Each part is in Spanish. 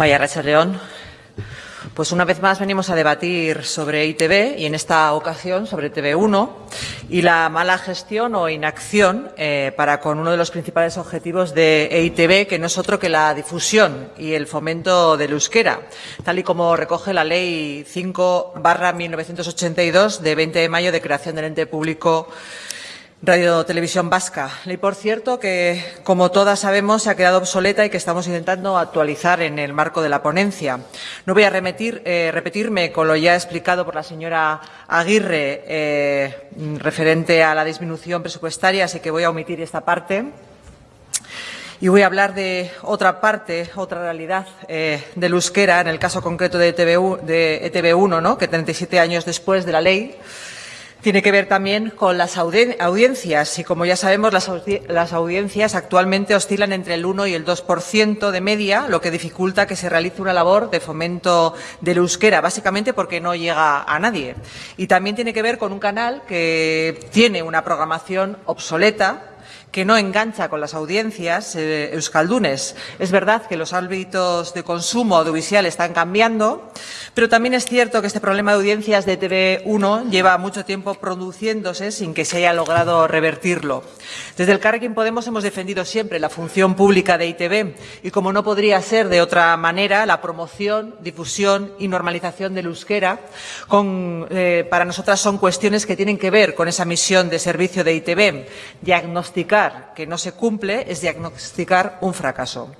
Vaya Racha León. Pues una vez más venimos a debatir sobre ITV y en esta ocasión sobre TV1 y la mala gestión o inacción eh, para con uno de los principales objetivos de EITV, que no es otro que la difusión y el fomento del euskera, tal y como recoge la Ley 5 1982 de 20 de mayo de creación del ente público Radio Televisión Vasca. Ley, por cierto, que, como todas sabemos, se ha quedado obsoleta y que estamos intentando actualizar en el marco de la ponencia. No voy a eh, repetirme con lo ya explicado por la señora Aguirre eh, referente a la disminución presupuestaria, así que voy a omitir esta parte. Y voy a hablar de otra parte, otra realidad eh, del euskera, en el caso concreto de, ETV, de ETV1, ¿no? que 37 años después de la ley tiene que ver también con las audiencias y, como ya sabemos, las, audiencias actualmente oscilan entre el 1 y el 2% de media, lo que dificulta que se realice una labor de fomento del euskera, básicamente porque no llega a nadie. Y también tiene que ver con un canal que tiene una programación obsoleta, que no engancha con las audiencias eh, euskaldunes. Es verdad que los ámbitos de consumo audiovisual están cambiando, pero también es cierto que este problema de audiencias de TV1 lleva mucho tiempo produciéndose sin que se haya logrado revertirlo. Desde el Carrequín Podemos hemos defendido siempre la función pública de ITV y, como no podría ser de otra manera, la promoción, difusión y normalización del euskera eh, para nosotras son cuestiones que tienen que ver con esa misión de servicio de ITV, diagnosticar que no se cumple es diagnosticar un fracaso.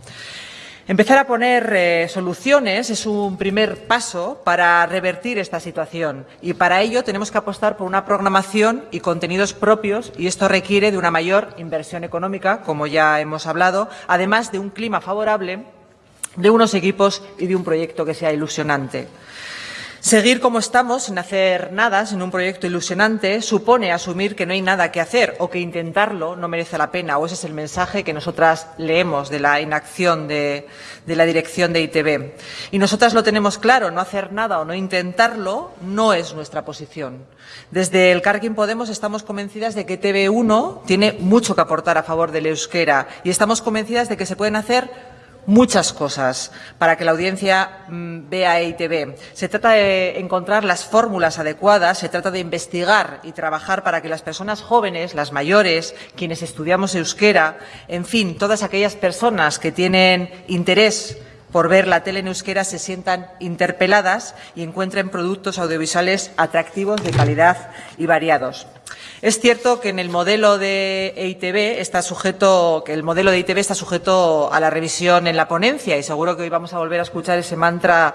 Empezar a poner eh, soluciones es un primer paso para revertir esta situación y para ello tenemos que apostar por una programación y contenidos propios y esto requiere de una mayor inversión económica, como ya hemos hablado, además de un clima favorable, de unos equipos y de un proyecto que sea ilusionante. Seguir como estamos, sin hacer nada, sin un proyecto ilusionante, supone asumir que no hay nada que hacer o que intentarlo no merece la pena, o ese es el mensaje que nosotras leemos de la inacción de, la dirección de ITV. Y nosotras lo tenemos claro, no hacer nada o no intentarlo no es nuestra posición. Desde el Carquín Podemos estamos convencidas de que TV1 tiene mucho que aportar a favor del euskera y estamos convencidas de que se pueden hacer muchas cosas para que la audiencia mm, vea EITV. Se trata de encontrar las fórmulas adecuadas, se trata de investigar y trabajar para que las personas jóvenes, las mayores, quienes estudiamos euskera, en fin, todas aquellas personas que tienen interés por ver la tele en euskera se sientan interpeladas y encuentren productos audiovisuales atractivos, de calidad y variados. Es cierto que en el modelo de EITB está sujeto, que el modelo de EITB está sujeto a la revisión en la ponencia y seguro que hoy vamos a volver a escuchar ese mantra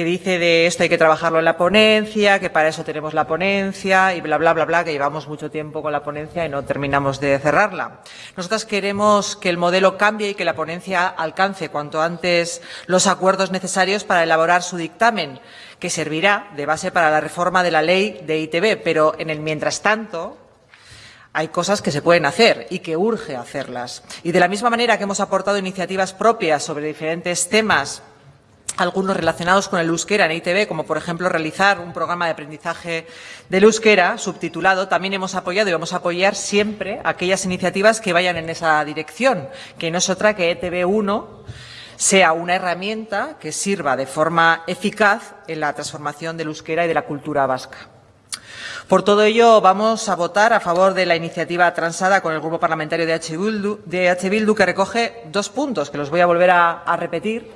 que dice de esto hay que trabajarlo en la ponencia, que para eso tenemos la ponencia y bla, bla, bla, bla, que llevamos mucho tiempo con la ponencia y no terminamos de cerrarla. Nosotras queremos que el modelo cambie y que la ponencia alcance cuanto antes los acuerdos necesarios para elaborar su dictamen que servirá de base para la reforma de la ley de ITV, pero en el mientras tanto hay cosas que se pueden hacer y que urge hacerlas. Y de la misma manera que hemos aportado iniciativas propias sobre diferentes temas algunos relacionados con el euskera en ITV, como por ejemplo realizar un programa de aprendizaje del euskera subtitulado, también hemos apoyado y vamos a apoyar siempre aquellas iniciativas que vayan en esa dirección, que no es otra que ETV1 sea una herramienta que sirva de forma eficaz en la transformación del euskera y de la cultura vasca. Por todo ello, vamos a votar a favor de la iniciativa transada con el Grupo Parlamentario de H. Bildu, que recoge dos puntos, que los voy a volver a repetir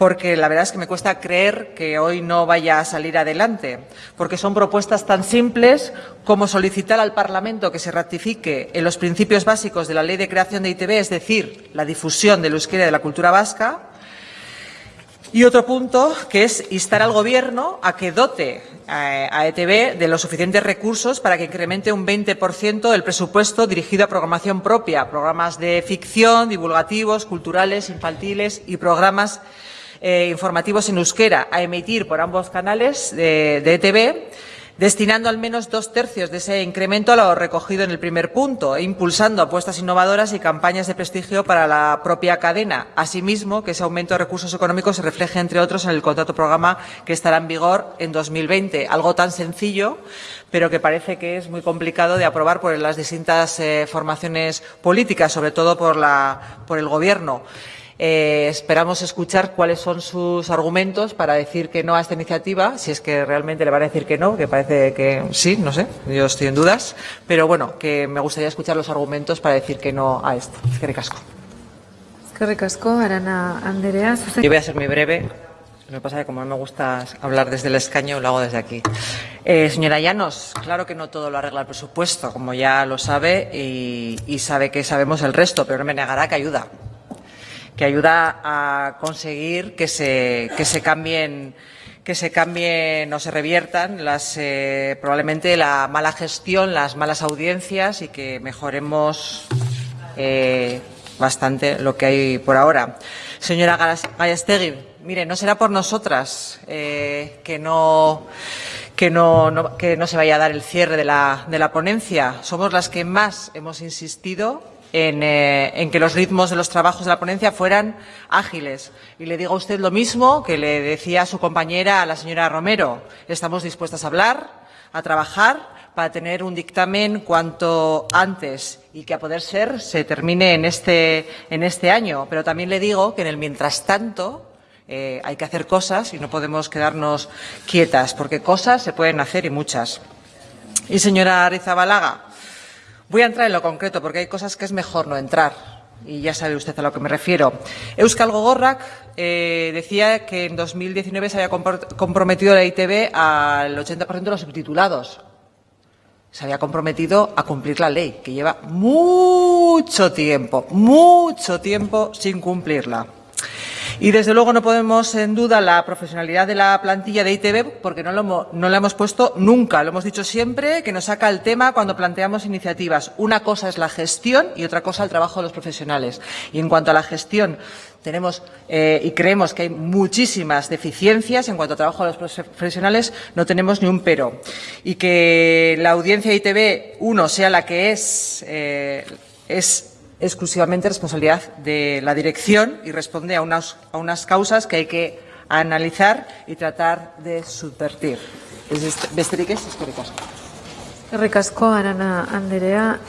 porque la verdad es que me cuesta creer que hoy no vaya a salir adelante, porque son propuestas tan simples como solicitar al Parlamento que se ratifique en los principios básicos de la Ley de Creación de ITV, es decir, la difusión del euskera y de la cultura vasca, y otro punto, que es instar al Gobierno a que dote eh, a ETV de los suficientes recursos para que incremente un 20% el presupuesto dirigido a programación propia, programas de ficción, divulgativos, culturales, infantiles y programas eh, informativos en euskera a emitir por ambos canales de, de ETV, destinando al menos dos tercios de ese incremento a lo recogido en el primer punto e impulsando apuestas innovadoras y campañas de prestigio para la propia cadena. Asimismo, que ese aumento de recursos económicos se refleje, entre otros, en el contrato programa que estará en vigor en 2020. Algo tan sencillo, pero que parece que es muy complicado de aprobar por las distintas eh, formaciones políticas, sobre todo por, el Gobierno. Eh, esperamos escuchar cuáles son sus argumentos para decir que no a esta iniciativa, si es que realmente le van a decir que no, que parece que sí, no sé, yo estoy en dudas, pero bueno, que me gustaría escuchar los argumentos para decir que no a esto. Es que ricasco. Eskerrik asko, Arana Anderea. Yo voy a ser muy breve. Lo que pasa es que como no me gusta hablar desde el escaño, lo hago desde aquí. Eh, señora Llanos, claro que no todo lo arregla el presupuesto, como ya lo sabe y, y sabe que sabemos el resto, pero no me negará que ayuda que ayuda a conseguir que se, que se cambien que se cambien o se reviertan las, eh, probablemente la mala gestión, las malas audiencias y que mejoremos eh, bastante lo que hay por ahora. Señora Gallastegui, mire, no será por nosotras eh, que no que no, que no se vaya a dar el cierre de la, de la ponencia. Somos las que más hemos insistido en, eh, en, que los ritmos de los trabajos de la ponencia fueran ágiles. Y le digo a usted lo mismo que le decía a su compañera, a la señora Romero. Estamos dispuestas a hablar, a trabajar para tener un dictamen cuanto antes y que a poder ser se termine en este, en este año. Pero también le digo que en el mientras tanto eh, hay que hacer cosas y no podemos quedarnos quietas, porque cosas se pueden hacer y muchas. Y señora Arizabalaga, Voy a entrar en lo concreto porque hay cosas que es mejor no entrar y ya sabe usted a lo que me refiero. Euskal Gogorrak eh, decía que en 2019 se había comprometido la ITV al 80% de los subtitulados. Se había comprometido a cumplir la ley, que lleva mucho tiempo, mucho tiempo sin cumplirla. Y desde luego no podemos en duda la profesionalidad de la plantilla de ITV porque no, lo, no la hemos puesto nunca. Lo hemos dicho siempre que nos saca el tema cuando planteamos iniciativas. Una cosa es la gestión y otra cosa el trabajo de los profesionales. Y en cuanto a la gestión, tenemos eh, y creemos que hay muchísimas deficiencias en cuanto al trabajo de los profesionales, no tenemos ni un pero. Y que la audiencia de ITV, uno, sea la que es, eh, es exclusivamente responsabilidad de la dirección y responde a unas, a unas causas que hay que analizar y tratar de subvertir. Besterik ez, eskerrik asko. Eskerrik.